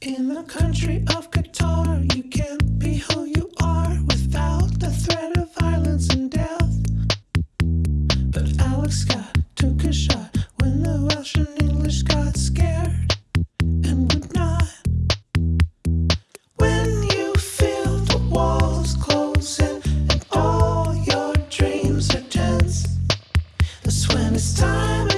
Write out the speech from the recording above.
In the country of Qatar, you can't be who you are without the threat of violence and death. But Alex Scott took a shot when the Welsh and English got scared and would not. When you feel the walls closing and all your dreams are tense, that's when it's time.